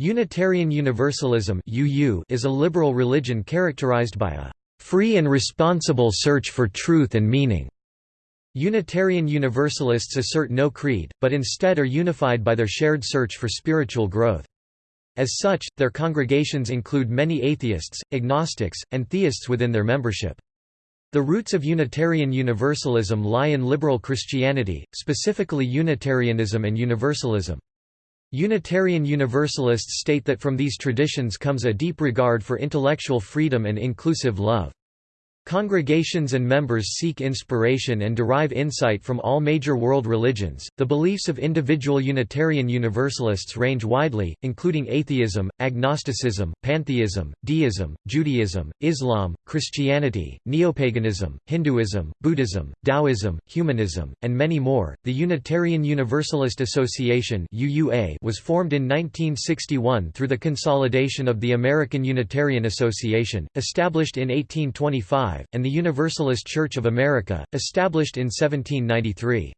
Unitarian Universalism is a liberal religion characterized by a free and responsible search for truth and meaning. Unitarian Universalists assert no creed, but instead are unified by their shared search for spiritual growth. As such, their congregations include many atheists, agnostics, and theists within their membership. The roots of Unitarian Universalism lie in liberal Christianity, specifically Unitarianism and Universalism. Unitarian Universalists state that from these traditions comes a deep regard for intellectual freedom and inclusive love. Congregations and members seek inspiration and derive insight from all major world religions. The beliefs of individual Unitarian Universalists range widely, including atheism, agnosticism, pantheism, deism, Judaism, Islam, Christianity, neopaganism, Hinduism, Buddhism, Taoism, humanism, and many more. The Unitarian Universalist Association (UUA) was formed in 1961 through the consolidation of the American Unitarian Association, established in 1825 and the Universalist Church of America, established in 1793.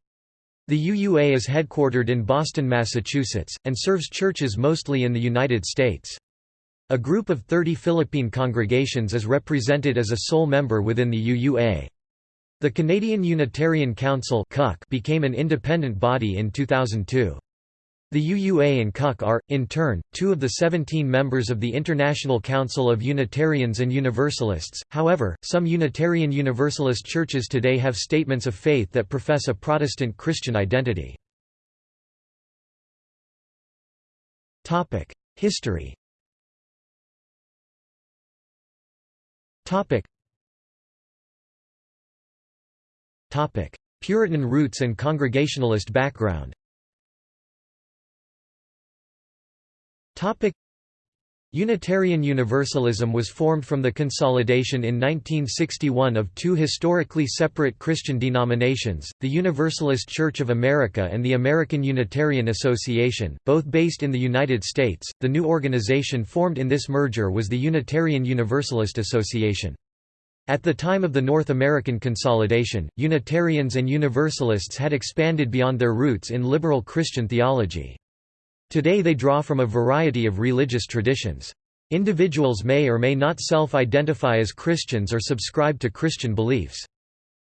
The UUA is headquartered in Boston, Massachusetts, and serves churches mostly in the United States. A group of 30 Philippine congregations is represented as a sole member within the UUA. The Canadian Unitarian Council became an independent body in 2002. The UUA and CUC are, in turn, two of the 17 members of the International Council of Unitarians and Universalists. However, some Unitarian Universalist churches today have statements of faith that profess a Protestant Christian identity. History. Puritan roots and Congregationalist background. Unitarian Universalism was formed from the consolidation in 1961 of two historically separate Christian denominations, the Universalist Church of America and the American Unitarian Association, both based in the United States. The new organization formed in this merger was the Unitarian Universalist Association. At the time of the North American consolidation, Unitarians and Universalists had expanded beyond their roots in liberal Christian theology. Today they draw from a variety of religious traditions. Individuals may or may not self-identify as Christians or subscribe to Christian beliefs.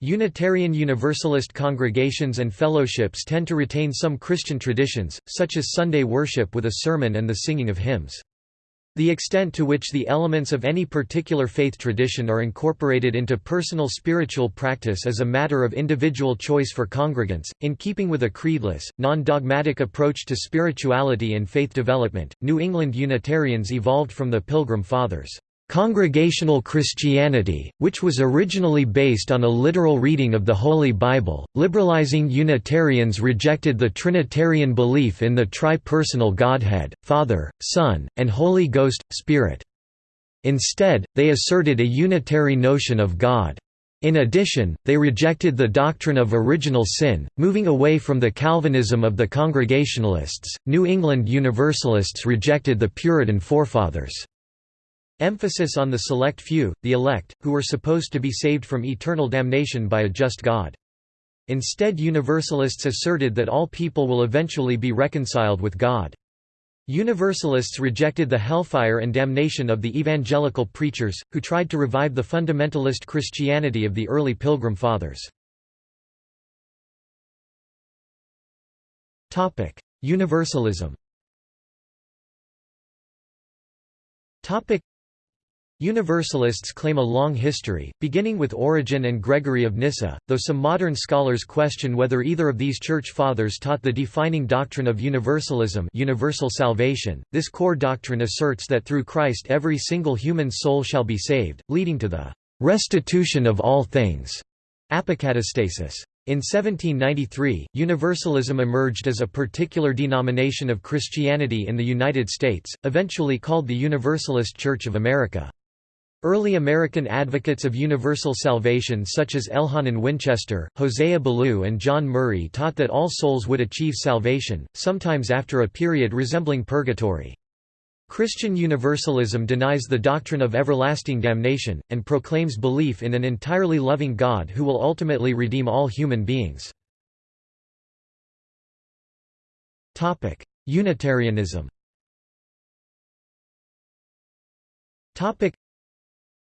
Unitarian Universalist congregations and fellowships tend to retain some Christian traditions, such as Sunday worship with a sermon and the singing of hymns. The extent to which the elements of any particular faith tradition are incorporated into personal spiritual practice is a matter of individual choice for congregants. In keeping with a creedless, non dogmatic approach to spirituality and faith development, New England Unitarians evolved from the Pilgrim Fathers. Congregational Christianity, which was originally based on a literal reading of the Holy Bible, liberalizing Unitarians rejected the Trinitarian belief in the tri-personal Godhead, Father, Son, and Holy Ghost, Spirit. Instead, they asserted a unitary notion of God. In addition, they rejected the doctrine of original sin, moving away from the Calvinism of the Congregationalists. New England Universalists rejected the Puritan forefathers. Emphasis on the select few, the elect, who were supposed to be saved from eternal damnation by a just God. Instead Universalists asserted that all people will eventually be reconciled with God. Universalists rejected the hellfire and damnation of the evangelical preachers, who tried to revive the fundamentalist Christianity of the early Pilgrim Fathers. Universalism Universalists claim a long history, beginning with Origen and Gregory of Nyssa, though some modern scholars question whether either of these church fathers taught the defining doctrine of universalism universal salvation. This core doctrine asserts that through Christ every single human soul shall be saved, leading to the restitution of all things. Apokatastasis. In 1793, Universalism emerged as a particular denomination of Christianity in the United States, eventually called the Universalist Church of America. Early American advocates of universal salvation such as Elhanan Winchester, Hosea Ballou and John Murray taught that all souls would achieve salvation, sometimes after a period resembling purgatory. Christian Universalism denies the doctrine of everlasting damnation, and proclaims belief in an entirely loving God who will ultimately redeem all human beings. Unitarianism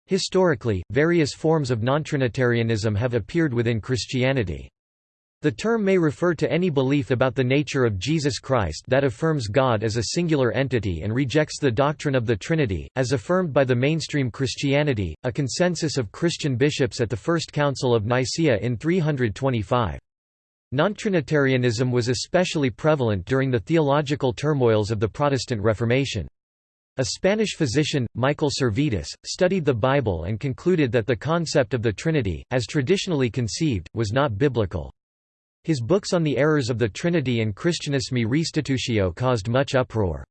Historically, various forms of nontrinitarianism have appeared within Christianity. The term may refer to any belief about the nature of Jesus Christ that affirms God as a singular entity and rejects the doctrine of the Trinity, as affirmed by the mainstream Christianity, a consensus of Christian bishops at the First Council of Nicaea in 325. Nontrinitarianism was especially prevalent during the theological turmoils of the Protestant Reformation. A Spanish physician, Michael Servetus, studied the Bible and concluded that the concept of the Trinity, as traditionally conceived, was not biblical. His books on the errors of the Trinity and Christianismi Restitutio caused much uproar.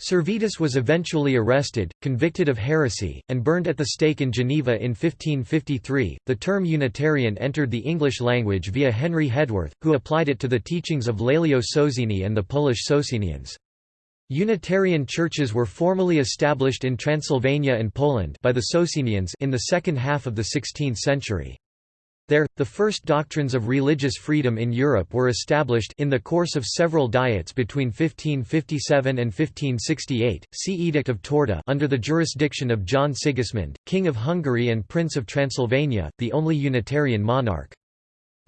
Servetus was eventually arrested, convicted of heresy, and burned at the stake in Geneva in 1553. The term Unitarian entered the English language via Henry Hedworth, who applied it to the teachings of Lelio Socini and the Polish Socinians. Unitarian churches were formally established in Transylvania and Poland by the Socinians in the second half of the 16th century. There, the first doctrines of religious freedom in Europe were established in the course of several diets between 1557 and 1568. See Edict of Torda under the jurisdiction of John Sigismund, King of Hungary and Prince of Transylvania, the only Unitarian monarch.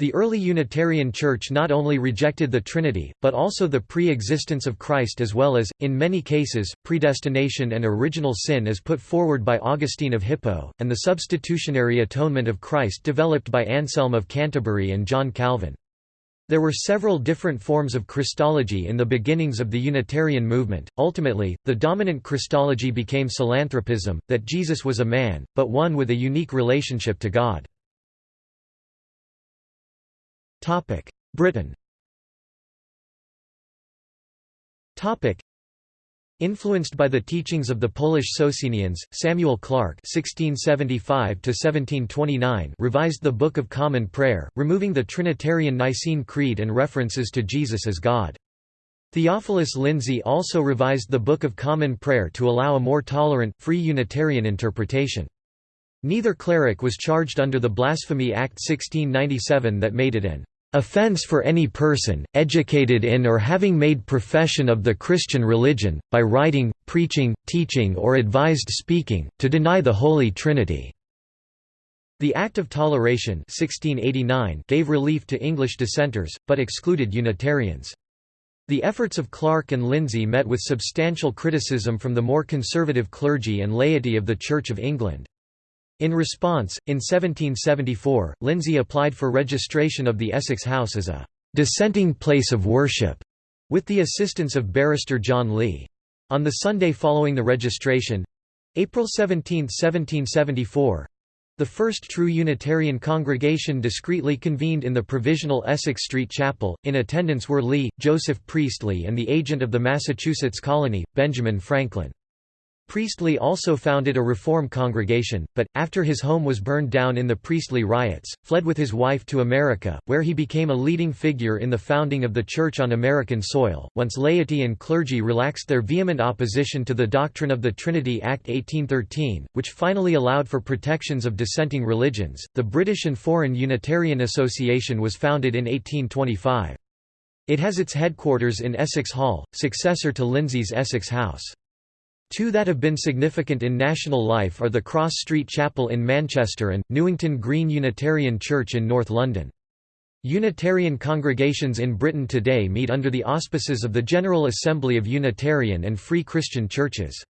The early Unitarian Church not only rejected the Trinity, but also the pre-existence of Christ as well as, in many cases, predestination and original sin as put forward by Augustine of Hippo, and the substitutionary atonement of Christ developed by Anselm of Canterbury and John Calvin. There were several different forms of Christology in the beginnings of the Unitarian movement. Ultimately, the dominant Christology became psilanthropism, that Jesus was a man, but one with a unique relationship to God. Britain Influenced by the teachings of the Polish Socinians, Samuel Clarke (1675–1729) revised the Book of Common Prayer, removing the Trinitarian Nicene Creed and references to Jesus as God. Theophilus Lindsey also revised the Book of Common Prayer to allow a more tolerant, free Unitarian interpretation. Neither cleric was charged under the Blasphemy Act 1697 that made it an offense for any person, educated in or having made profession of the Christian religion, by writing, preaching, teaching or advised speaking, to deny the Holy Trinity." The Act of Toleration 1689 gave relief to English dissenters, but excluded Unitarians. The efforts of Clarke and Lindsey met with substantial criticism from the more conservative clergy and laity of the Church of England. In response, in 1774, Lindsey applied for registration of the Essex House as a «dissenting place of worship», with the assistance of barrister John Lee. On the Sunday following the registration—April 17, 1774, the first true Unitarian congregation discreetly convened in the provisional Essex Street Chapel. In attendance were Lee, Joseph Priestley, and the agent of the Massachusetts colony, Benjamin Franklin. Priestley also founded a reform congregation, but, after his home was burned down in the Priestley riots, fled with his wife to America, where he became a leading figure in the founding of the Church on American soil. Once laity and clergy relaxed their vehement opposition to the doctrine of the Trinity Act 1813, which finally allowed for protections of dissenting religions, the British and Foreign Unitarian Association was founded in 1825. It has its headquarters in Essex Hall, successor to Lindsey's Essex House. Two that have been significant in national life are the Cross Street Chapel in Manchester and, Newington Green Unitarian Church in North London. Unitarian congregations in Britain today meet under the auspices of the General Assembly of Unitarian and Free Christian Churches.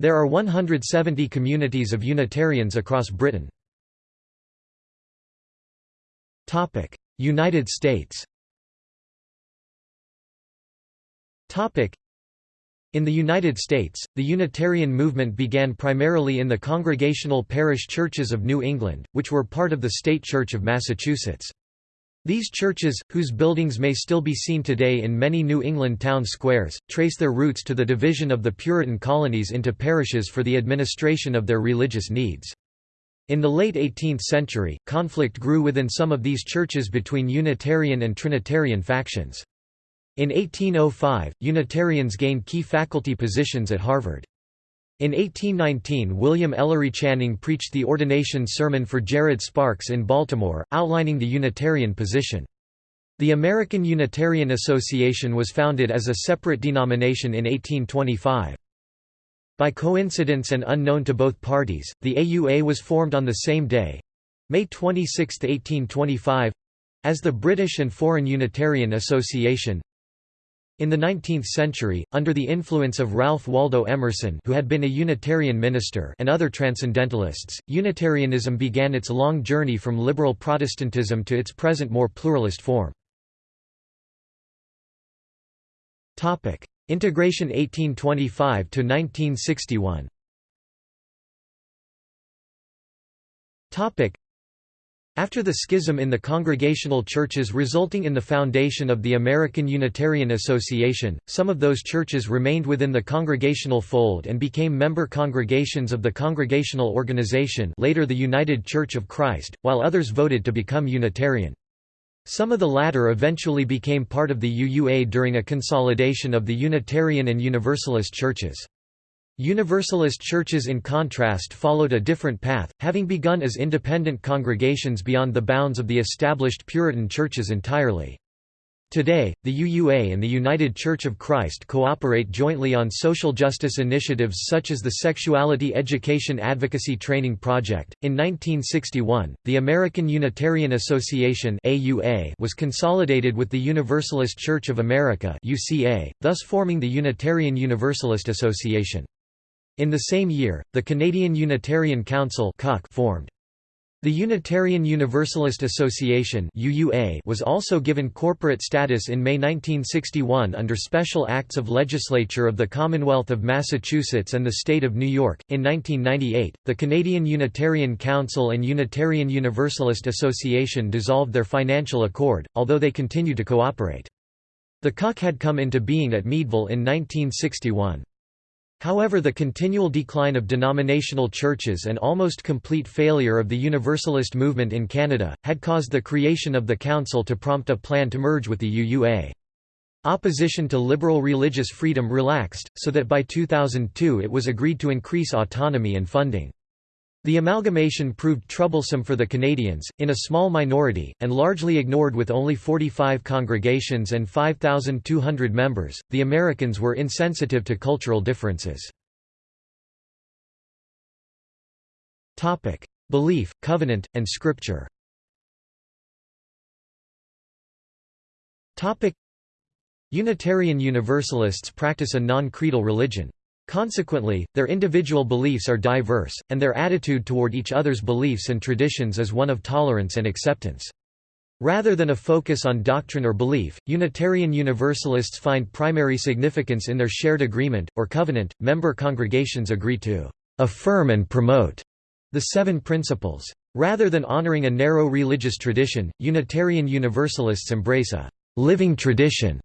There are 170 communities of Unitarians across Britain. United States in the United States, the Unitarian movement began primarily in the Congregational Parish Churches of New England, which were part of the State Church of Massachusetts. These churches, whose buildings may still be seen today in many New England town squares, trace their roots to the division of the Puritan colonies into parishes for the administration of their religious needs. In the late 18th century, conflict grew within some of these churches between Unitarian and Trinitarian factions. In 1805, Unitarians gained key faculty positions at Harvard. In 1819 William Ellery Channing preached the ordination sermon for Jared Sparks in Baltimore, outlining the Unitarian position. The American Unitarian Association was founded as a separate denomination in 1825. By coincidence and unknown to both parties, the AUA was formed on the same day—May 26, 1825—as the British and Foreign Unitarian Association. In the 19th century, under the influence of Ralph Waldo Emerson who had been a Unitarian minister and other Transcendentalists, Unitarianism began its long journey from liberal Protestantism to its present more pluralist form. Integration 1825 to 1961. Topic after the schism in the Congregational churches resulting in the foundation of the American Unitarian Association, some of those churches remained within the Congregational fold and became member congregations of the Congregational Organization later the United Church of Christ, while others voted to become Unitarian. Some of the latter eventually became part of the UUA during a consolidation of the Unitarian and Universalist churches. Universalist churches in contrast followed a different path, having begun as independent congregations beyond the bounds of the established Puritan churches entirely. Today, the UUA and the United Church of Christ cooperate jointly on social justice initiatives such as the Sexuality Education Advocacy Training Project. In 1961, the American Unitarian Association (AUA) was consolidated with the Universalist Church of America (UCA), thus forming the Unitarian Universalist Association. In the same year, the Canadian Unitarian Council formed. The Unitarian Universalist Association was also given corporate status in May 1961 under special acts of legislature of the Commonwealth of Massachusetts and the state of New York. In 1998, the Canadian Unitarian Council and Unitarian Universalist Association dissolved their financial accord, although they continue to cooperate. The CUC had come into being at Meadville in 1961. However the continual decline of denominational churches and almost complete failure of the Universalist movement in Canada, had caused the creation of the Council to prompt a plan to merge with the UUA. Opposition to liberal religious freedom relaxed, so that by 2002 it was agreed to increase autonomy and funding. The amalgamation proved troublesome for the Canadians, in a small minority, and largely ignored with only 45 congregations and 5,200 members. The Americans were insensitive to cultural differences. Belief, covenant, and scripture. Unitarian Universalists practice a non-creedal religion. Consequently, their individual beliefs are diverse, and their attitude toward each other's beliefs and traditions is one of tolerance and acceptance. Rather than a focus on doctrine or belief, Unitarian Universalists find primary significance in their shared agreement, or covenant. Member congregations agree to affirm and promote the seven principles. Rather than honoring a narrow religious tradition, Unitarian Universalists embrace a living tradition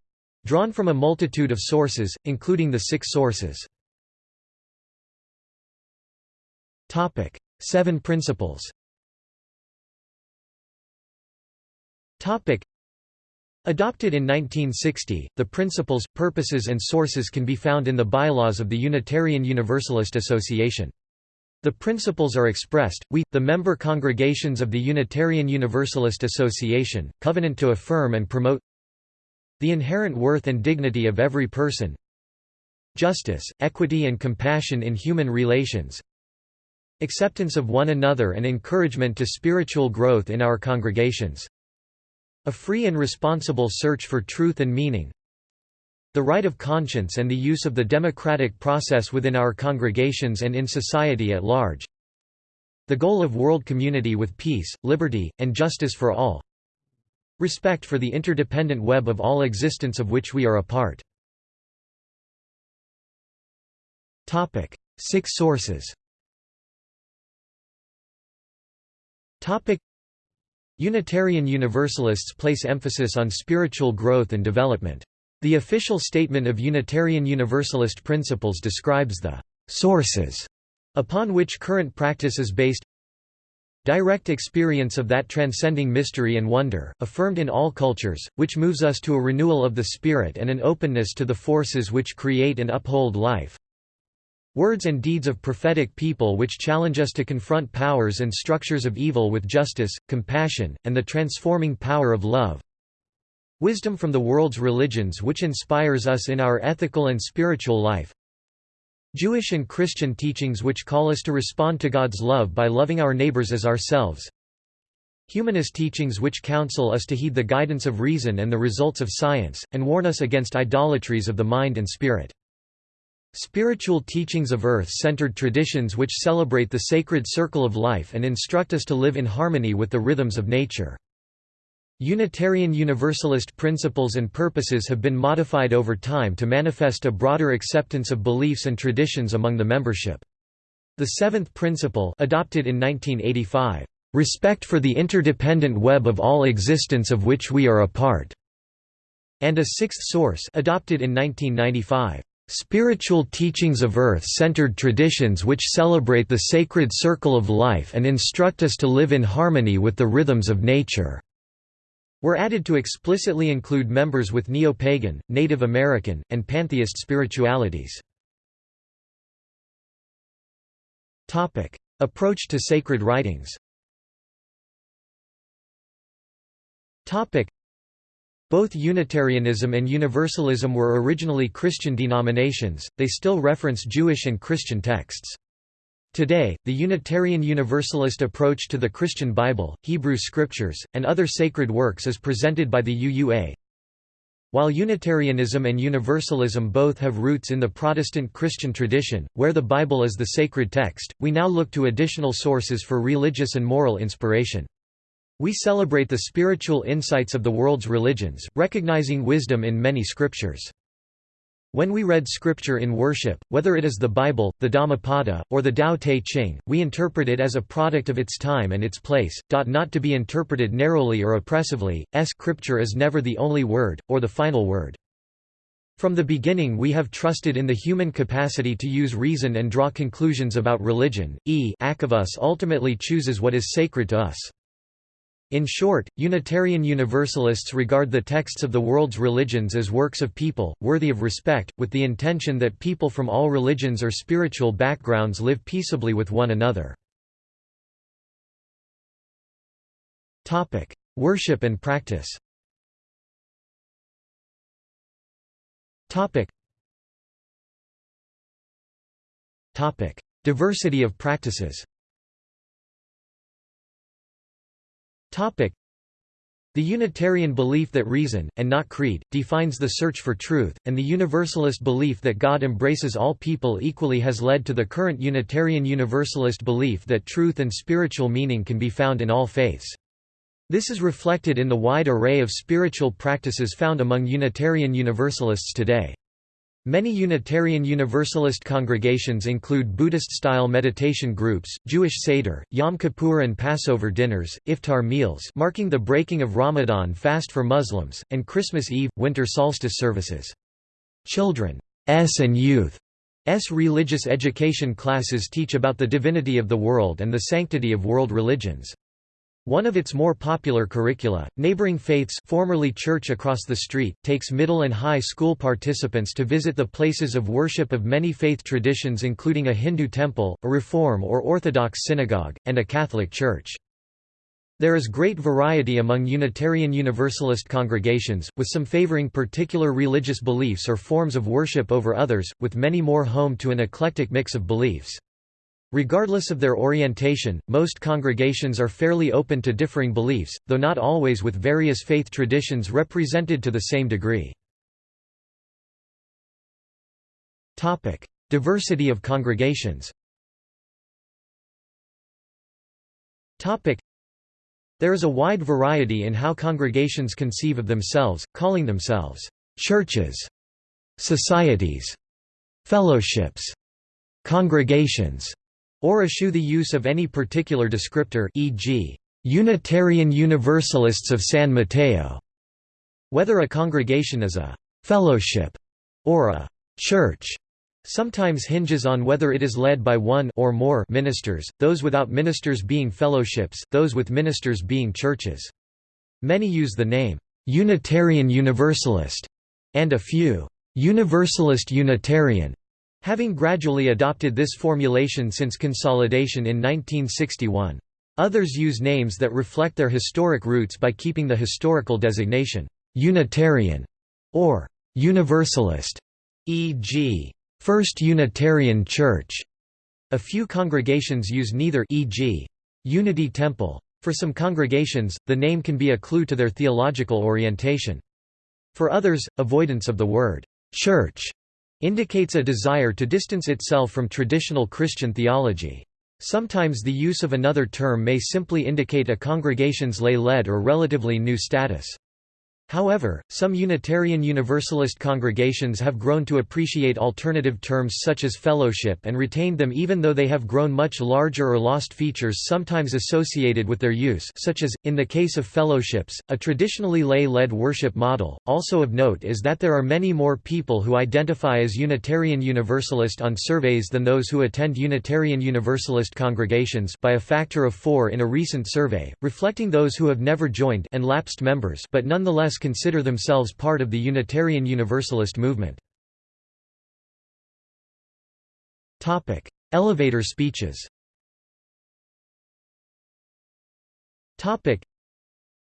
drawn from a multitude of sources, including the six sources. Topic: Seven Principles. Topic: Adopted in 1960, the principles, purposes and sources can be found in the bylaws of the Unitarian Universalist Association. The principles are expressed, we, the member congregations of the Unitarian Universalist Association, covenant to affirm and promote the inherent worth and dignity of every person justice, equity and compassion in human relations Acceptance of one another and encouragement to spiritual growth in our congregations. A free and responsible search for truth and meaning. The right of conscience and the use of the democratic process within our congregations and in society at large. The goal of world community with peace, liberty, and justice for all. Respect for the interdependent web of all existence of which we are a part. Six sources Topic. Unitarian Universalists place emphasis on spiritual growth and development. The official statement of Unitarian Universalist principles describes the sources upon which current practice is based. Direct experience of that transcending mystery and wonder, affirmed in all cultures, which moves us to a renewal of the spirit and an openness to the forces which create and uphold life Words and deeds of prophetic people which challenge us to confront powers and structures of evil with justice, compassion, and the transforming power of love. Wisdom from the world's religions which inspires us in our ethical and spiritual life. Jewish and Christian teachings which call us to respond to God's love by loving our neighbors as ourselves. Humanist teachings which counsel us to heed the guidance of reason and the results of science, and warn us against idolatries of the mind and spirit. Spiritual teachings of earth-centered traditions which celebrate the sacred circle of life and instruct us to live in harmony with the rhythms of nature. Unitarian Universalist principles and purposes have been modified over time to manifest a broader acceptance of beliefs and traditions among the membership. The seventh principle adopted in 1985, "...respect for the interdependent web of all existence of which we are a part", and a sixth source adopted in 1995, Spiritual teachings of earth-centered traditions which celebrate the sacred circle of life and instruct us to live in harmony with the rhythms of nature." were added to explicitly include members with neo-pagan, Native American, and pantheist spiritualities. Approach to sacred writings both Unitarianism and Universalism were originally Christian denominations, they still reference Jewish and Christian texts. Today, the Unitarian Universalist approach to the Christian Bible, Hebrew Scriptures, and other sacred works is presented by the UUA. While Unitarianism and Universalism both have roots in the Protestant Christian tradition, where the Bible is the sacred text, we now look to additional sources for religious and moral inspiration. We celebrate the spiritual insights of the world's religions, recognizing wisdom in many scriptures. When we read scripture in worship, whether it is the Bible, the Dhammapada, or the Tao Te Ching, we interpret it as a product of its time and its place, not to be interpreted narrowly or oppressively, scripture is never the only word, or the final word. From the beginning we have trusted in the human capacity to use reason and draw conclusions about religion, e of us ultimately chooses what is sacred to us. In short, Unitarian Universalists regard the texts of the world's religions as works of people, worthy of respect, with the intention that people from all religions or spiritual backgrounds live peaceably with one another. Worship and practice Diversity of practices The Unitarian belief that reason, and not creed, defines the search for truth, and the Universalist belief that God embraces all people equally has led to the current Unitarian Universalist belief that truth and spiritual meaning can be found in all faiths. This is reflected in the wide array of spiritual practices found among Unitarian Universalists today. Many Unitarian Universalist congregations include Buddhist-style meditation groups, Jewish Seder, Yom Kippur and Passover dinners, iftar meals marking the breaking of Ramadan fast for Muslims, and Christmas Eve, winter solstice services. Children's and youth's religious education classes teach about the divinity of the world and the sanctity of world religions. One of its more popular curricula, Neighboring Faiths formerly Church Across the Street, takes middle and high school participants to visit the places of worship of many faith traditions including a Hindu temple, a Reform or Orthodox synagogue, and a Catholic church. There is great variety among Unitarian Universalist congregations, with some favoring particular religious beliefs or forms of worship over others, with many more home to an eclectic mix of beliefs. Regardless of their orientation, most congregations are fairly open to differing beliefs, though not always with various faith traditions represented to the same degree. Diversity of congregations There is a wide variety in how congregations conceive of themselves, calling themselves churches, societies, fellowships, congregations, or eschew the use of any particular descriptor e.g., Unitarian Universalists of San Mateo, whether a congregation is a «fellowship» or a «church» sometimes hinges on whether it is led by one or more ministers, those without ministers being fellowships, those with ministers being churches. Many use the name, "'Unitarian Universalist' and a few, "'Universalist Unitarian' having gradually adopted this formulation since consolidation in 1961. Others use names that reflect their historic roots by keeping the historical designation, "'Unitarian' or "'Universalist' e.g. First Unitarian Church. A few congregations use neither e.g. Unity Temple. For some congregations, the name can be a clue to their theological orientation. For others, avoidance of the word church indicates a desire to distance itself from traditional Christian theology. Sometimes the use of another term may simply indicate a congregation's lay-led or relatively new status. However, some Unitarian Universalist congregations have grown to appreciate alternative terms such as fellowship and retained them even though they have grown much larger or lost features sometimes associated with their use such as, in the case of fellowships, a traditionally lay-led worship model. Also of note is that there are many more people who identify as Unitarian Universalist on surveys than those who attend Unitarian Universalist congregations by a factor of four in a recent survey, reflecting those who have never joined and lapsed members but nonetheless consider themselves part of the Unitarian Universalist movement. Topic: Elevator speeches Topic: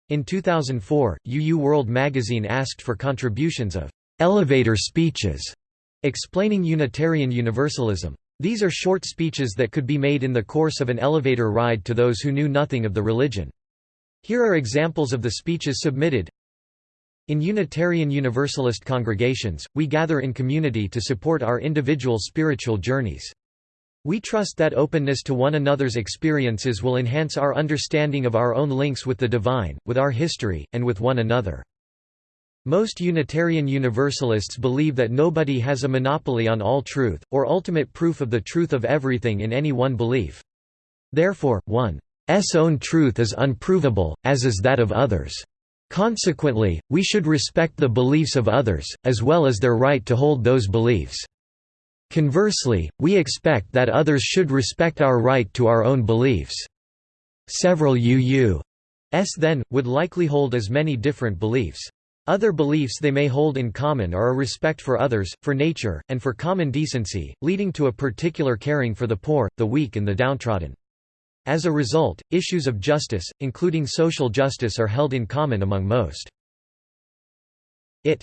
In 2004, UU World magazine asked for contributions of «elevator speeches» explaining Unitarian Universalism. These are short speeches that could be made in the course of an elevator ride to those who knew nothing of the religion. Here are examples of the speeches submitted in Unitarian Universalist congregations, we gather in community to support our individual spiritual journeys. We trust that openness to one another's experiences will enhance our understanding of our own links with the divine, with our history, and with one another. Most Unitarian Universalists believe that nobody has a monopoly on all truth, or ultimate proof of the truth of everything in any one belief. Therefore, one's own truth is unprovable, as is that of others. Consequently, we should respect the beliefs of others, as well as their right to hold those beliefs. Conversely, we expect that others should respect our right to our own beliefs. Several UUs then, would likely hold as many different beliefs. Other beliefs they may hold in common are a respect for others, for nature, and for common decency, leading to a particular caring for the poor, the weak and the downtrodden. As a result, issues of justice, including social justice are held in common among most. It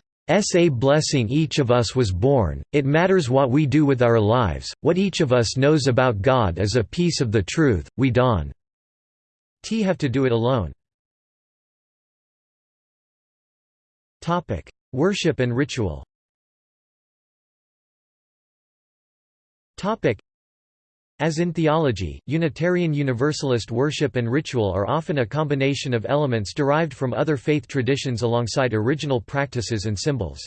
a blessing each of us was born, it matters what we do with our lives, what each of us knows about God is a piece of the truth, we don't t have to do it alone. Worship and ritual as in theology, Unitarian Universalist worship and ritual are often a combination of elements derived from other faith traditions alongside original practices and symbols.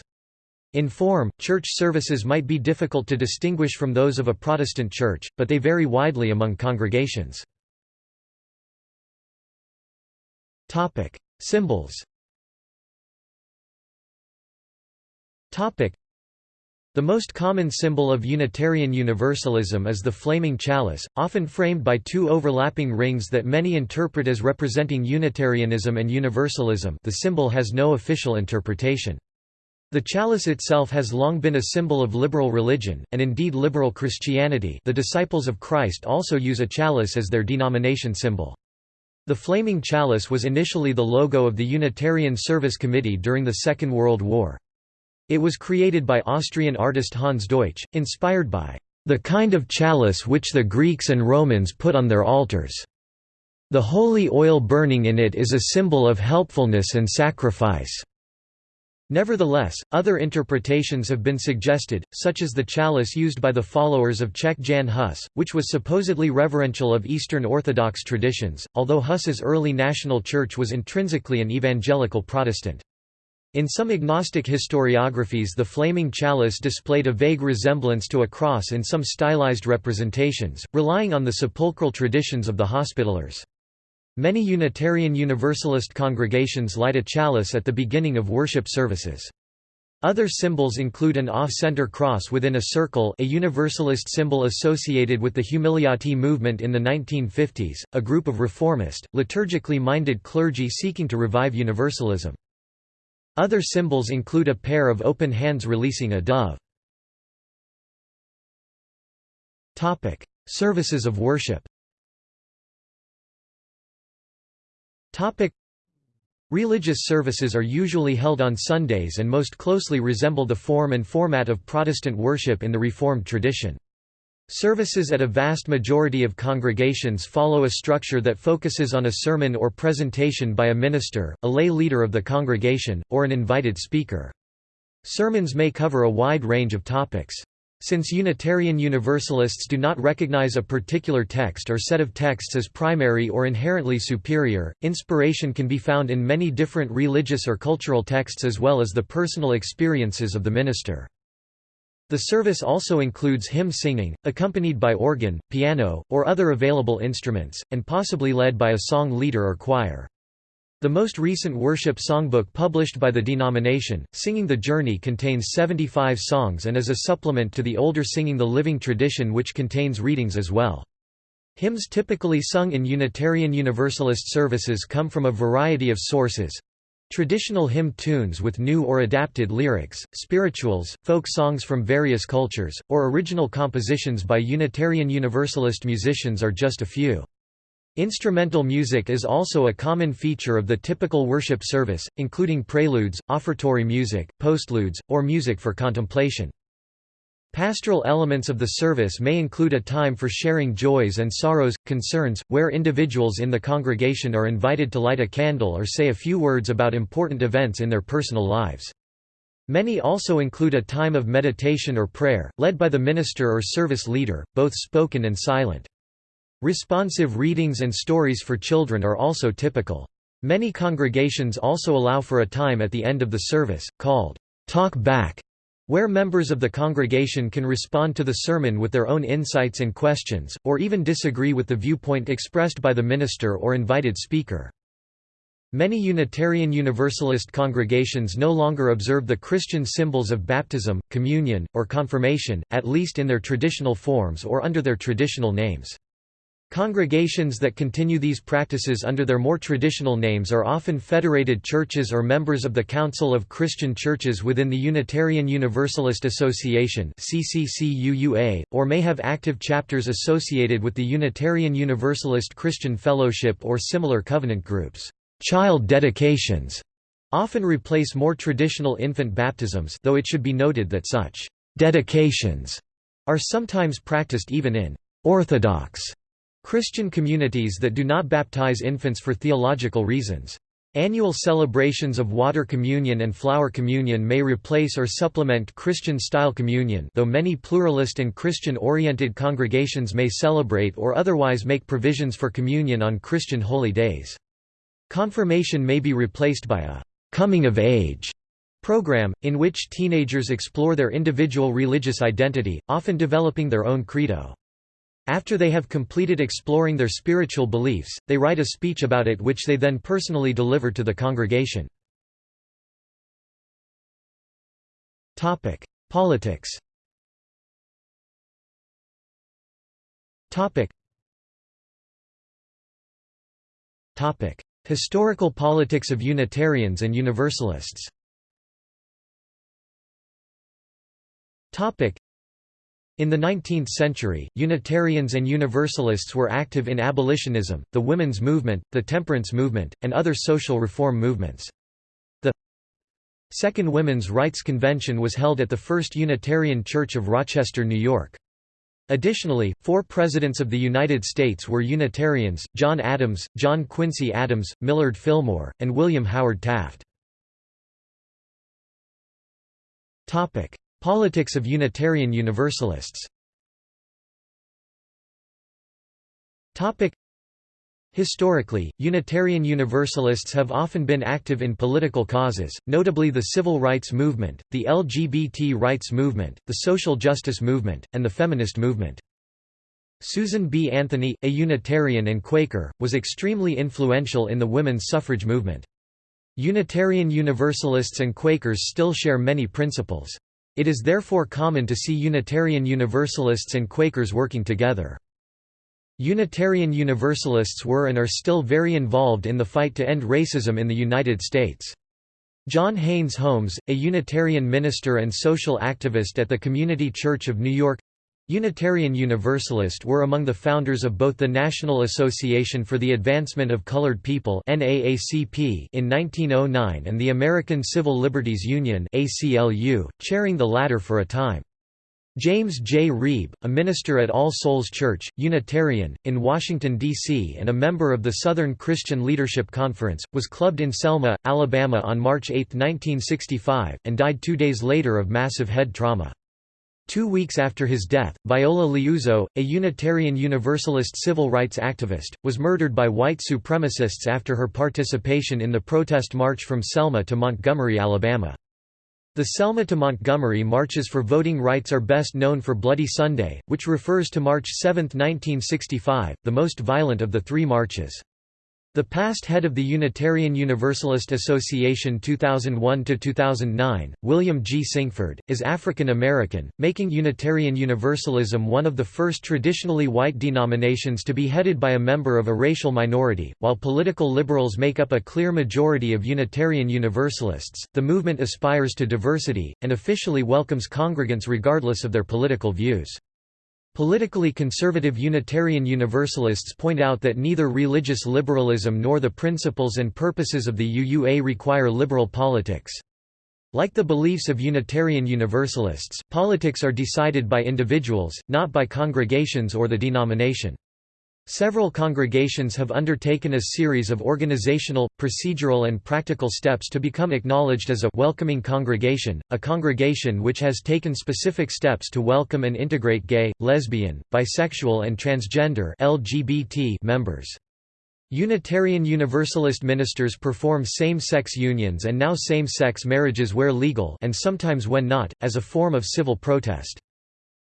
In form, church services might be difficult to distinguish from those of a Protestant church, but they vary widely among congregations. Symbols the most common symbol of Unitarian Universalism is the flaming chalice, often framed by two overlapping rings that many interpret as representing Unitarianism and Universalism the symbol has no official interpretation. The chalice itself has long been a symbol of liberal religion, and indeed liberal Christianity the disciples of Christ also use a chalice as their denomination symbol. The flaming chalice was initially the logo of the Unitarian Service Committee during the Second World War. It was created by Austrian artist Hans Deutsch, inspired by the kind of chalice which the Greeks and Romans put on their altars. The holy oil burning in it is a symbol of helpfulness and sacrifice. Nevertheless, other interpretations have been suggested, such as the chalice used by the followers of Czech Jan Hus, which was supposedly reverential of Eastern Orthodox traditions, although Hus's early national church was intrinsically an evangelical Protestant. In some agnostic historiographies the flaming chalice displayed a vague resemblance to a cross in some stylized representations, relying on the sepulchral traditions of the Hospitallers. Many Unitarian Universalist congregations light a chalice at the beginning of worship services. Other symbols include an off-center cross within a circle a Universalist symbol associated with the Humiliati movement in the 1950s, a group of reformist, liturgically minded clergy seeking to revive Universalism. Other symbols include a pair of open hands releasing a dove. Topic: Services of worship Topic: Religious services are usually held on Sundays and most closely resemble the form and format of Protestant worship in the Reformed tradition. Services at a vast majority of congregations follow a structure that focuses on a sermon or presentation by a minister, a lay leader of the congregation, or an invited speaker. Sermons may cover a wide range of topics. Since Unitarian Universalists do not recognize a particular text or set of texts as primary or inherently superior, inspiration can be found in many different religious or cultural texts as well as the personal experiences of the minister. The service also includes hymn singing, accompanied by organ, piano, or other available instruments, and possibly led by a song leader or choir. The most recent worship songbook published by the denomination, Singing the Journey contains 75 songs and is a supplement to the older Singing the Living tradition which contains readings as well. Hymns typically sung in Unitarian Universalist services come from a variety of sources, Traditional hymn tunes with new or adapted lyrics, spirituals, folk songs from various cultures, or original compositions by Unitarian Universalist musicians are just a few. Instrumental music is also a common feature of the typical worship service, including preludes, offertory music, postludes, or music for contemplation. Pastoral elements of the service may include a time for sharing joys and sorrows, concerns, where individuals in the congregation are invited to light a candle or say a few words about important events in their personal lives. Many also include a time of meditation or prayer, led by the minister or service leader, both spoken and silent. Responsive readings and stories for children are also typical. Many congregations also allow for a time at the end of the service, called talk back, where members of the congregation can respond to the sermon with their own insights and questions, or even disagree with the viewpoint expressed by the minister or invited speaker. Many Unitarian Universalist congregations no longer observe the Christian symbols of baptism, communion, or confirmation, at least in their traditional forms or under their traditional names. Congregations that continue these practices under their more traditional names are often federated churches or members of the Council of Christian Churches within the Unitarian Universalist Association or may have active chapters associated with the Unitarian Universalist Christian Fellowship or similar covenant groups. Child dedications often replace more traditional infant baptisms though it should be noted that such dedications are sometimes practiced even in Orthodox Christian communities that do not baptize infants for theological reasons. Annual celebrations of water communion and flower communion may replace or supplement Christian-style communion though many pluralist and Christian-oriented congregations may celebrate or otherwise make provisions for communion on Christian holy days. Confirmation may be replaced by a «coming of age» program, in which teenagers explore their individual religious identity, often developing their own credo. After they have completed exploring their spiritual beliefs, they write a speech about it which they then personally deliver to the congregation. Politics Historical politics of Unitarians and Universalists in the 19th century, Unitarians and Universalists were active in abolitionism, the women's movement, the temperance movement, and other social reform movements. The Second Women's Rights Convention was held at the First Unitarian Church of Rochester, New York. Additionally, four presidents of the United States were Unitarians, John Adams, John Quincy Adams, Millard Fillmore, and William Howard Taft. Politics of Unitarian Universalists Historically, Unitarian Universalists have often been active in political causes, notably the civil rights movement, the LGBT rights movement, the social justice movement, and the feminist movement. Susan B. Anthony, a Unitarian and Quaker, was extremely influential in the women's suffrage movement. Unitarian Universalists and Quakers still share many principles. It is therefore common to see Unitarian Universalists and Quakers working together. Unitarian Universalists were and are still very involved in the fight to end racism in the United States. John Haynes Holmes, a Unitarian minister and social activist at the Community Church of New York Unitarian Universalist were among the founders of both the National Association for the Advancement of Colored People in 1909 and the American Civil Liberties Union chairing the latter for a time. James J. Reeb, a minister at All Souls Church, Unitarian, in Washington, D.C. and a member of the Southern Christian Leadership Conference, was clubbed in Selma, Alabama on March 8, 1965, and died two days later of massive head trauma. Two weeks after his death, Viola Liuzzo, a Unitarian Universalist civil rights activist, was murdered by white supremacists after her participation in the protest march from Selma to Montgomery, Alabama. The Selma to Montgomery marches for voting rights are best known for Bloody Sunday, which refers to March 7, 1965, the most violent of the three marches. The past head of the Unitarian Universalist Association 2001–2009, William G. Sinkford, is African American, making Unitarian Universalism one of the first traditionally white denominations to be headed by a member of a racial minority. While political liberals make up a clear majority of Unitarian Universalists, the movement aspires to diversity, and officially welcomes congregants regardless of their political views. Politically conservative Unitarian Universalists point out that neither religious liberalism nor the principles and purposes of the UUA require liberal politics. Like the beliefs of Unitarian Universalists, politics are decided by individuals, not by congregations or the denomination. Several congregations have undertaken a series of organizational, procedural and practical steps to become acknowledged as a welcoming congregation, a congregation which has taken specific steps to welcome and integrate gay, lesbian, bisexual and transgender LGBT members. Unitarian Universalist ministers perform same-sex unions and now same-sex marriages where legal and sometimes when not, as a form of civil protest.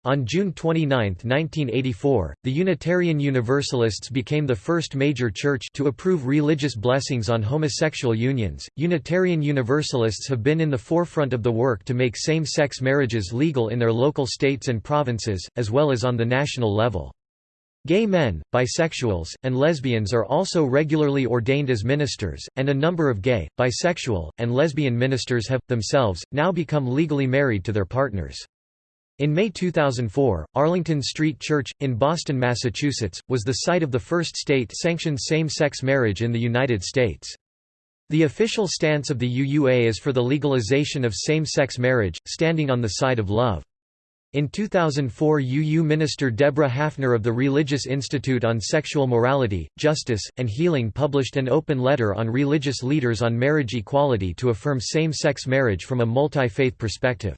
On June 29, 1984, the Unitarian Universalists became the first major church to approve religious blessings on homosexual unions. Unitarian Universalists have been in the forefront of the work to make same sex marriages legal in their local states and provinces, as well as on the national level. Gay men, bisexuals, and lesbians are also regularly ordained as ministers, and a number of gay, bisexual, and lesbian ministers have, themselves, now become legally married to their partners. In May 2004, Arlington Street Church, in Boston, Massachusetts, was the site of the first state-sanctioned same-sex marriage in the United States. The official stance of the UUA is for the legalization of same-sex marriage, standing on the side of love. In 2004 UU Minister Deborah Haffner of the Religious Institute on Sexual Morality, Justice, and Healing published an open letter on religious leaders on marriage equality to affirm same-sex marriage from a multi-faith perspective.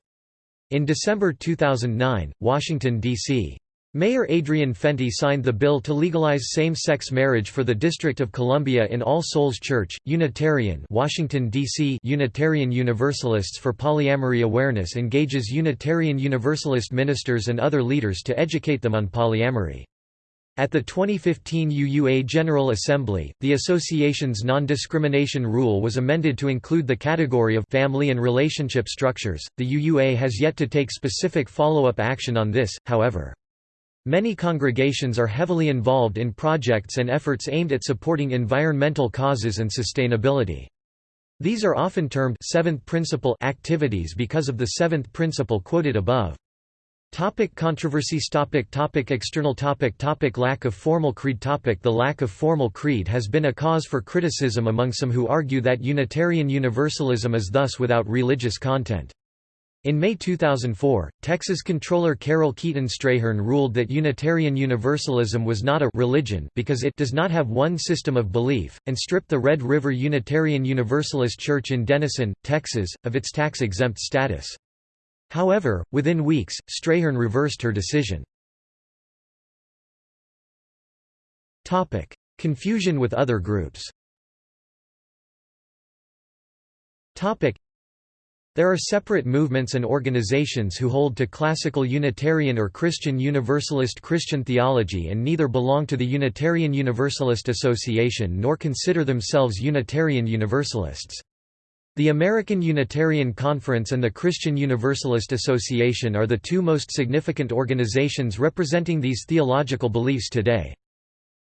In December 2009, Washington, D.C. Mayor Adrian Fenty signed the bill to legalize same-sex marriage for the District of Columbia in All Souls Church, Unitarian Washington, D.C. Unitarian Universalists for Polyamory Awareness engages Unitarian Universalist ministers and other leaders to educate them on polyamory. At the 2015 UUA General Assembly, the association's non-discrimination rule was amended to include the category of family and relationship structures. The UUA has yet to take specific follow-up action on this, however. Many congregations are heavily involved in projects and efforts aimed at supporting environmental causes and sustainability. These are often termed seventh principle activities because of the seventh principle quoted above. Topic controversies topic topic External topic topic Lack of formal creed topic The lack of formal creed has been a cause for criticism among some who argue that Unitarian Universalism is thus without religious content. In May 2004, Texas Controller Carol Keeton Strayhorn ruled that Unitarian Universalism was not a religion because it does not have one system of belief, and stripped the Red River Unitarian Universalist Church in Denison, Texas, of its tax-exempt status. However, within weeks, Strayhorn reversed her decision. Confusion with other groups there are separate movements and organizations who hold to classical Unitarian or Christian Universalist Christian theology and neither belong to the Unitarian Universalist Association nor consider themselves Unitarian Universalists. The American Unitarian Conference and the Christian Universalist Association are the two most significant organizations representing these theological beliefs today.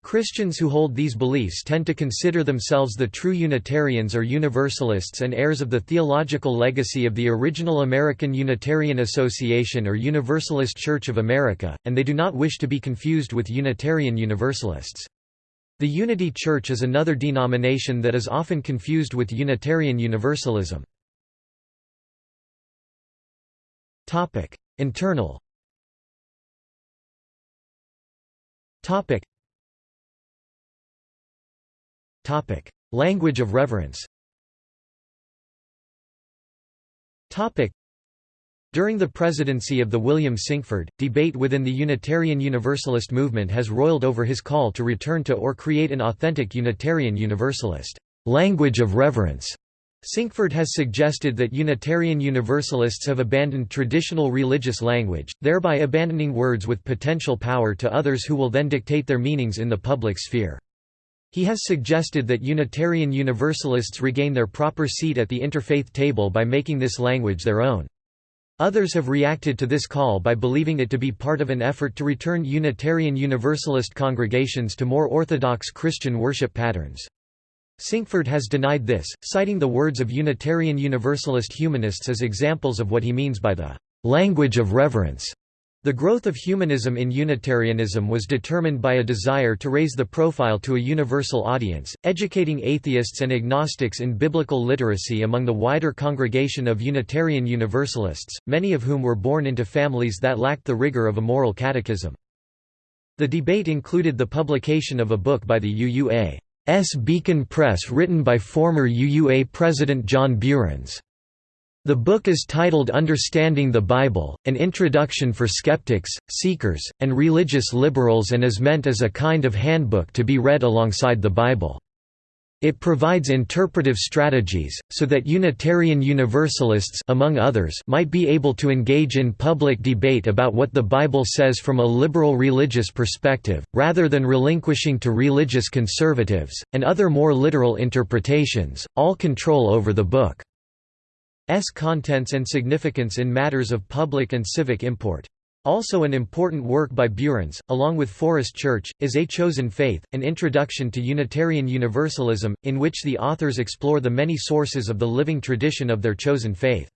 Christians who hold these beliefs tend to consider themselves the true Unitarians or Universalists and heirs of the theological legacy of the original American Unitarian Association or Universalist Church of America, and they do not wish to be confused with Unitarian Universalists. The Unity Church is another denomination that is often confused with Unitarian Universalism. Internal Topic: Language of reverence during the presidency of the William Sinkford, debate within the Unitarian Universalist movement has roiled over his call to return to or create an authentic Unitarian Universalist language of reverence. Sinkford has suggested that Unitarian Universalists have abandoned traditional religious language, thereby abandoning words with potential power to others who will then dictate their meanings in the public sphere. He has suggested that Unitarian Universalists regain their proper seat at the interfaith table by making this language their own. Others have reacted to this call by believing it to be part of an effort to return Unitarian Universalist congregations to more orthodox Christian worship patterns. Sinkford has denied this, citing the words of Unitarian Universalist humanists as examples of what he means by the language of reverence. The growth of humanism in Unitarianism was determined by a desire to raise the profile to a universal audience, educating atheists and agnostics in biblical literacy among the wider congregation of Unitarian Universalists, many of whom were born into families that lacked the rigor of a moral catechism. The debate included the publication of a book by the UUA's Beacon Press written by former UUA President John Buehrens. The book is titled Understanding the Bible, an introduction for skeptics, seekers, and religious liberals and is meant as a kind of handbook to be read alongside the Bible. It provides interpretive strategies, so that Unitarian Universalists among others might be able to engage in public debate about what the Bible says from a liberal religious perspective, rather than relinquishing to religious conservatives, and other more literal interpretations, all control over the book. S contents and significance in matters of public and civic import. Also an important work by Buehrens, along with Forrest Church, is A Chosen Faith, an introduction to Unitarian Universalism, in which the authors explore the many sources of the living tradition of their chosen faith.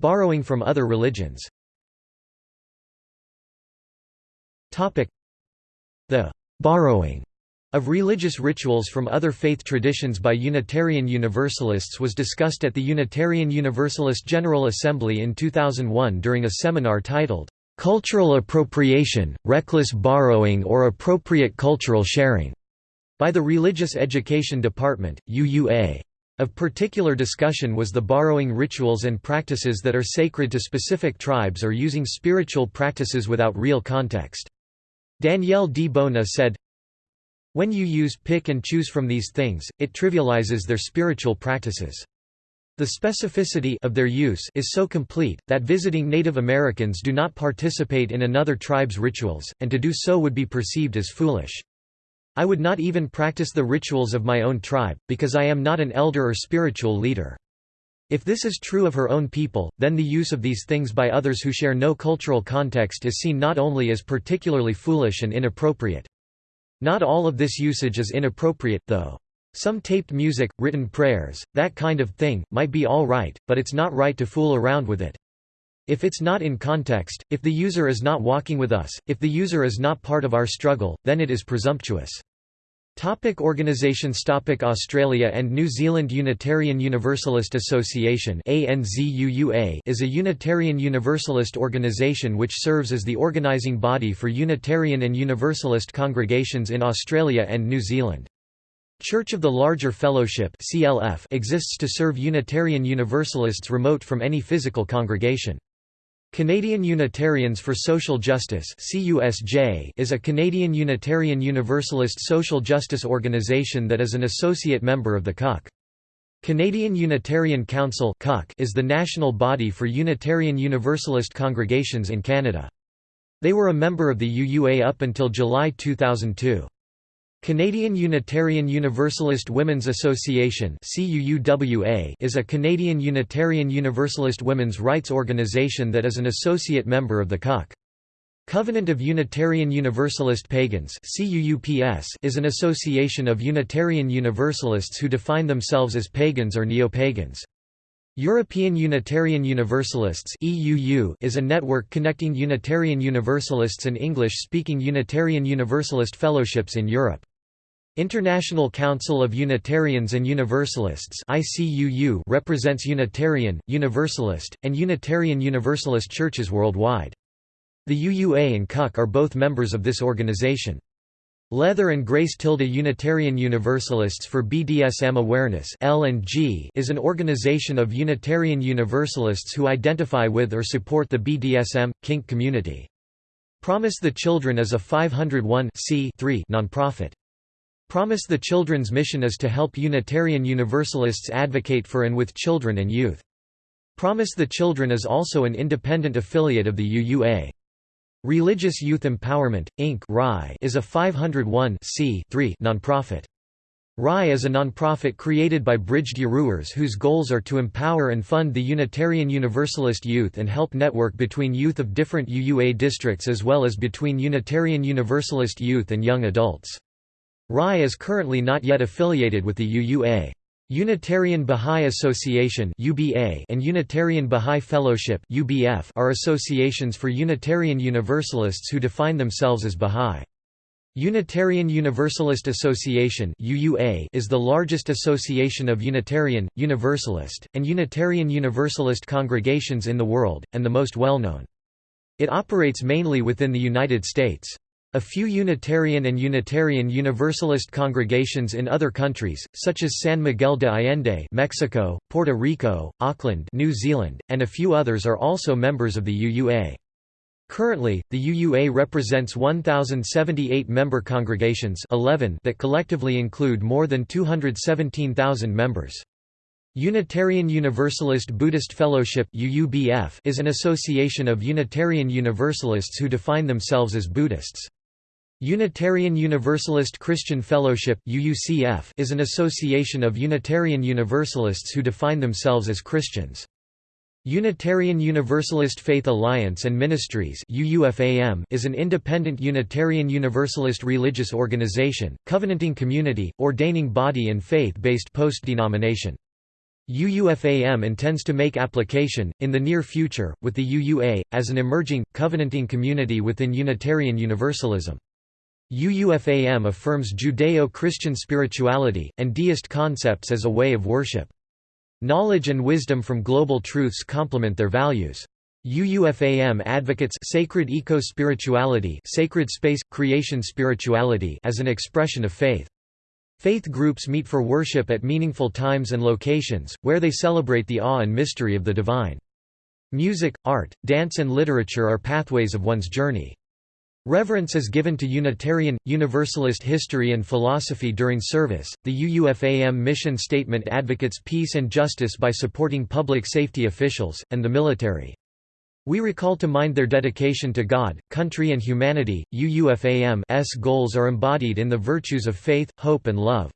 Borrowing from other religions The borrowing of religious rituals from other faith traditions by Unitarian Universalists was discussed at the Unitarian Universalist General Assembly in 2001 during a seminar titled, "'Cultural Appropriation, Reckless Borrowing or Appropriate Cultural Sharing' by the Religious Education Department, UUA. Of particular discussion was the borrowing rituals and practices that are sacred to specific tribes or using spiritual practices without real context. Danielle D. Bona said, when you use pick and choose from these things, it trivializes their spiritual practices. The specificity of their use is so complete, that visiting Native Americans do not participate in another tribe's rituals, and to do so would be perceived as foolish. I would not even practice the rituals of my own tribe, because I am not an elder or spiritual leader. If this is true of her own people, then the use of these things by others who share no cultural context is seen not only as particularly foolish and inappropriate. Not all of this usage is inappropriate, though. Some taped music, written prayers, that kind of thing, might be all right, but it's not right to fool around with it. If it's not in context, if the user is not walking with us, if the user is not part of our struggle, then it is presumptuous. Topic organizations Topic Australia and New Zealand Unitarian Universalist Association is a Unitarian Universalist organisation which serves as the organising body for Unitarian and Universalist congregations in Australia and New Zealand. Church of the Larger Fellowship exists to serve Unitarian Universalists remote from any physical congregation. Canadian Unitarians for Social Justice is a Canadian Unitarian Universalist social justice organisation that is an associate member of the CUC. Canadian Unitarian Council is the national body for Unitarian Universalist congregations in Canada. They were a member of the UUA up until July 2002. Canadian Unitarian Universalist Women's Association is a Canadian Unitarian Universalist women's rights organisation that is an associate member of the CUC. Covenant of Unitarian Universalist Pagans is an association of Unitarian Universalists who define themselves as pagans or neo-pagans. European Unitarian Universalists is a network connecting Unitarian Universalists and English-speaking Unitarian Universalist fellowships in Europe. International Council of Unitarians and Universalists represents Unitarian, Universalist, and Unitarian Universalist churches worldwide. The UUA and CUC are both members of this organization. Leather and Grace Tilda Unitarian Universalists for BDSM Awareness is an organization of Unitarian Universalists who identify with or support the BDSM, kink community. Promise the Children is a 501 nonprofit. Promise the Children's mission is to help Unitarian Universalists advocate for and with children and youth. Promise the Children is also an independent affiliate of the UUA. Religious Youth Empowerment, Inc. is a 501 nonprofit. RAI is a nonprofit created by Bridged Yeruers whose goals are to empower and fund the Unitarian Universalist youth and help network between youth of different UUA districts as well as between Unitarian Universalist youth and young adults. RAI is currently not yet affiliated with the UUA. Unitarian Bahá'í Association and Unitarian Bahá'í Fellowship are associations for Unitarian Universalists who define themselves as Bahá'í. Unitarian Universalist Association is the largest association of Unitarian, Universalist, and Unitarian Universalist congregations in the world, and the most well-known. It operates mainly within the United States. A few Unitarian and Unitarian Universalist congregations in other countries, such as San Miguel de Allende Mexico, Puerto Rico, Auckland New Zealand, and a few others are also members of the UUA. Currently, the UUA represents 1,078 member congregations 11 that collectively include more than 217,000 members. Unitarian Universalist Buddhist Fellowship is an association of Unitarian Universalists who define themselves as Buddhists. Unitarian Universalist Christian Fellowship is an association of Unitarian Universalists who define themselves as Christians. Unitarian Universalist Faith Alliance and Ministries is an independent Unitarian Universalist religious organization, covenanting community, ordaining body and faith-based post-denomination. UUFAM intends to make application, in the near future, with the UUA, as an emerging, covenanting community within Unitarian Universalism. UUFAM affirms Judeo-Christian spirituality, and deist concepts as a way of worship. Knowledge and wisdom from global truths complement their values. UUFAM advocates sacred eco-spirituality sacred space, creation spirituality as an expression of faith. Faith groups meet for worship at meaningful times and locations, where they celebrate the awe and mystery of the divine. Music, art, dance and literature are pathways of one's journey. Reverence is given to Unitarian, Universalist history and philosophy during service. The UUFAM mission statement advocates peace and justice by supporting public safety officials, and the military. We recall to mind their dedication to God, country, and humanity. UUFAM's goals are embodied in the virtues of faith, hope, and love.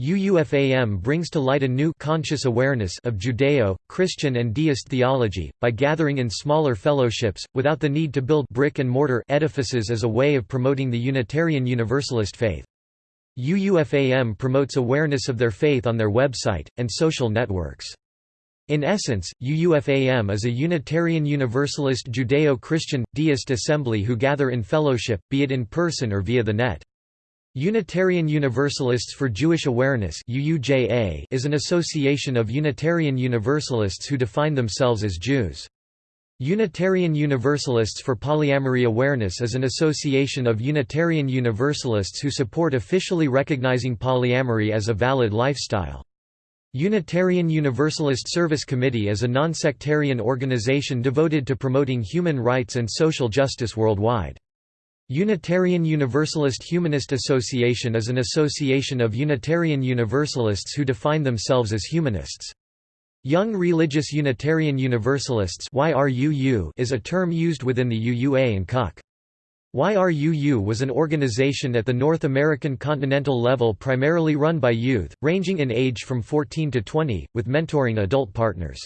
UUFAM brings to light a new conscious awareness of Judeo, Christian and deist theology, by gathering in smaller fellowships, without the need to build brick-and-mortar edifices as a way of promoting the Unitarian Universalist faith. UUFAM promotes awareness of their faith on their website, and social networks. In essence, UUFAM is a Unitarian Universalist Judeo-Christian, deist assembly who gather in fellowship, be it in person or via the net. Unitarian Universalists for Jewish Awareness is an association of Unitarian Universalists who define themselves as Jews. Unitarian Universalists for Polyamory Awareness is an association of Unitarian Universalists who support officially recognizing polyamory as a valid lifestyle. Unitarian Universalist Service Committee is a nonsectarian organization devoted to promoting human rights and social justice worldwide. Unitarian Universalist Humanist Association is an association of Unitarian Universalists who define themselves as humanists. Young Religious Unitarian Universalists is a term used within the UUA and CUC. YRUU was an organization at the North American continental level primarily run by youth, ranging in age from 14 to 20, with mentoring adult partners.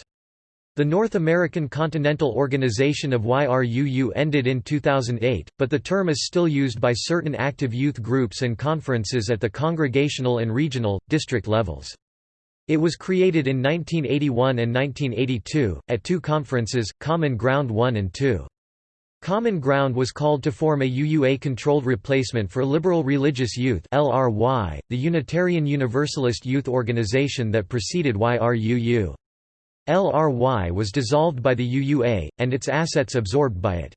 The North American Continental Organization of YRUU ended in 2008, but the term is still used by certain active youth groups and conferences at the congregational and regional, district levels. It was created in 1981 and 1982, at two conferences, Common Ground 1 and 2. Common Ground was called to form a UUA-controlled replacement for Liberal Religious Youth the Unitarian Universalist youth organization that preceded YRUU. LRY was dissolved by the UUA, and its assets absorbed by it.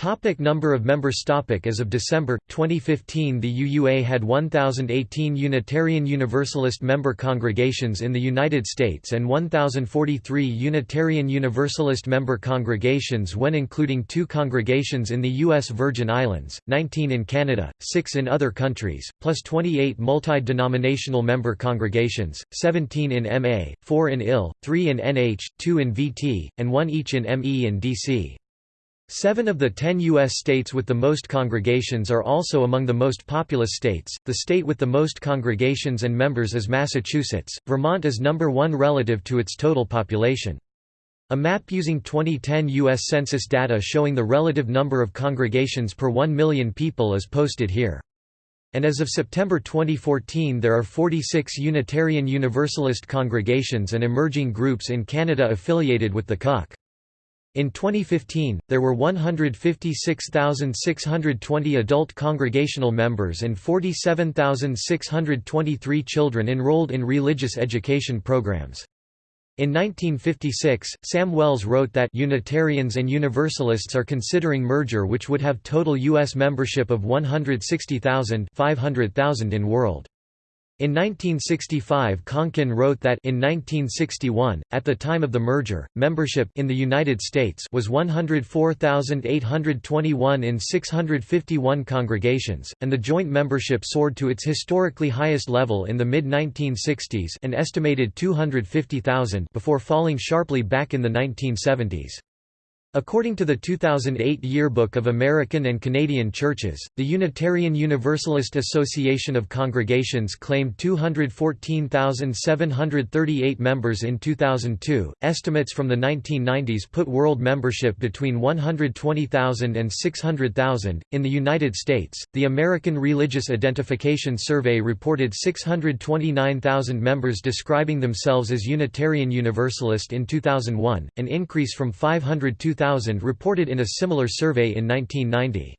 Topic number of members topic As of December, 2015 the UUA had 1,018 Unitarian Universalist member congregations in the United States and 1,043 Unitarian Universalist member congregations when including two congregations in the U.S. Virgin Islands, 19 in Canada, 6 in other countries, plus 28 multi-denominational member congregations, 17 in MA, 4 in IL, 3 in NH, 2 in VT, and 1 each in ME and DC. Seven of the ten U.S. states with the most congregations are also among the most populous states. The state with the most congregations and members is Massachusetts. Vermont is number one relative to its total population. A map using 2010 U.S. Census data showing the relative number of congregations per 1 million people is posted here. And as of September 2014 there are 46 Unitarian Universalist congregations and emerging groups in Canada affiliated with the CUC. In 2015, there were 156,620 adult congregational members and 47,623 children enrolled in religious education programs. In 1956, Sam Wells wrote that Unitarians and Universalists are considering merger which would have total U.S. membership of 160,000 500,000 in world. In 1965 Konkin wrote that in 1961, at the time of the merger, membership in the United States was 104,821 in 651 congregations, and the joint membership soared to its historically highest level in the mid-1960s an estimated 250,000 before falling sharply back in the 1970s. According to the 2008 Yearbook of American and Canadian Churches, the Unitarian Universalist Association of Congregations claimed 214,738 members in 2002. Estimates from the 1990s put world membership between 120,000 and 600,000. In the United States, the American Religious Identification Survey reported 629,000 members describing themselves as Unitarian Universalist in 2001, an increase from 502,000 2000 reported in a similar survey in 1990.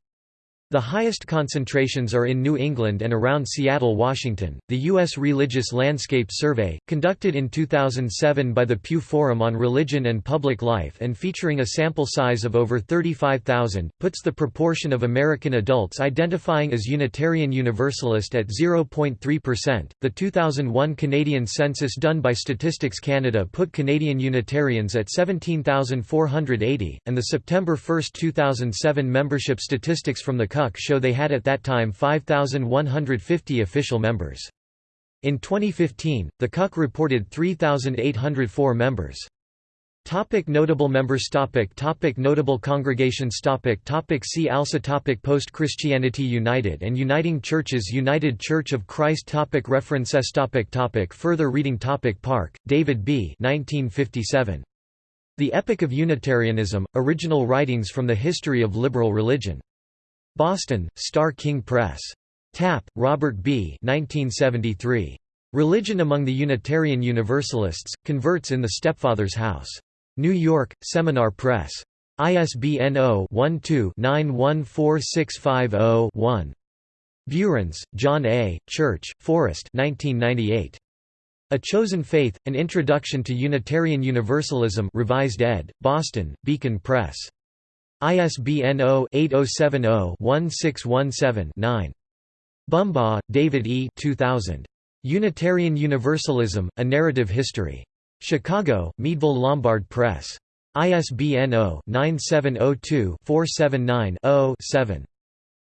The highest concentrations are in New England and around Seattle, Washington. The U.S. Religious Landscape Survey, conducted in 2007 by the Pew Forum on Religion and Public Life and featuring a sample size of over 35,000, puts the proportion of American adults identifying as Unitarian Universalist at 0.3%. The 2001 Canadian census done by Statistics Canada put Canadian Unitarians at 17,480, and the September 1, 2007 membership statistics from the show they had at that time 5,150 official members. In 2015, the CUC reported 3,804 members. Topic notable members topic topic Notable congregations topic topic See also topic Post-Christianity United and Uniting Churches United Church of Christ topic References topic topic Further reading topic Parke, David B. 1957. The Epic of Unitarianism, Original Writings from the History of Liberal Religion. Boston, Starr King Press. Tapp, Robert B. 1973. Religion Among the Unitarian Universalists, Converts in the Stepfather's House. New York, Seminar Press. ISBN 0-12-914650-1. Buehrens, John A., Church, Forrest 1998. A Chosen Faith, An Introduction to Unitarian Universalism revised ed., Boston, Beacon Press. ISBN 0-8070-1617-9. Bumbaugh, David E. 2000. Unitarian Universalism, A Narrative History. Chicago, Meadville Lombard Press. ISBN 0-9702-479-0-7.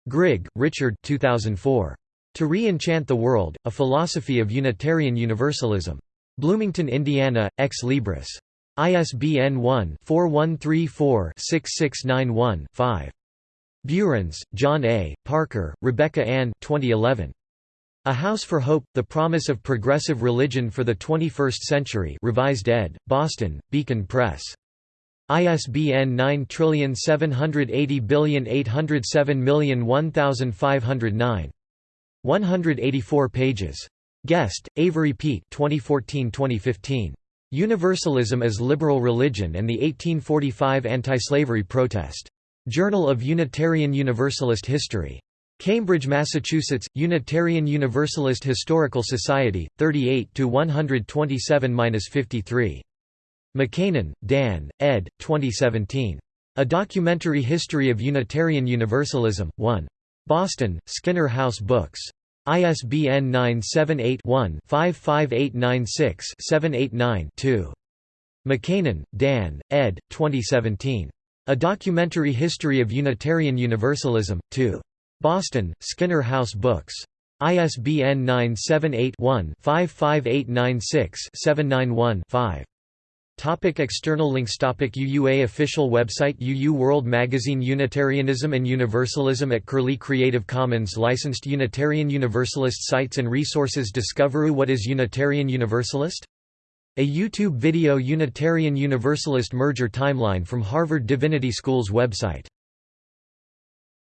Grigg, Richard 2004. To Re-Enchant the World, A Philosophy of Unitarian Universalism. Bloomington, Indiana, Ex Libris. ISBN 1-4134-6691-5. Buehrens, John A., Parker, Rebecca Ann 2011. A House for Hope, The Promise of Progressive Religion for the 21st Century revised ed., Boston, Beacon Press. ISBN 9780807011509. 184 pages. Guest, Avery Peat 2014-2015. Universalism as Liberal Religion and the 1845 Anti-Slavery Protest. Journal of Unitarian Universalist History. Cambridge, Massachusetts, Unitarian Universalist Historical Society, 38 127-53. McKanan, Dan, ed. 2017. A Documentary History of Unitarian Universalism, 1. Boston, Skinner House Books. ISBN 978-1-55896-789-2. McKanan, Dan, ed. 2017. A Documentary History of Unitarian Universalism, 2. Boston, Skinner House Books. ISBN 978-1-55896-791-5. Topic external links Topic UUA Official website UU World Magazine Unitarianism and Universalism at Curlie Creative Commons Licensed Unitarian Universalist Sites and Resources Discovery What is Unitarian Universalist? A YouTube video Unitarian Universalist merger timeline from Harvard Divinity School's website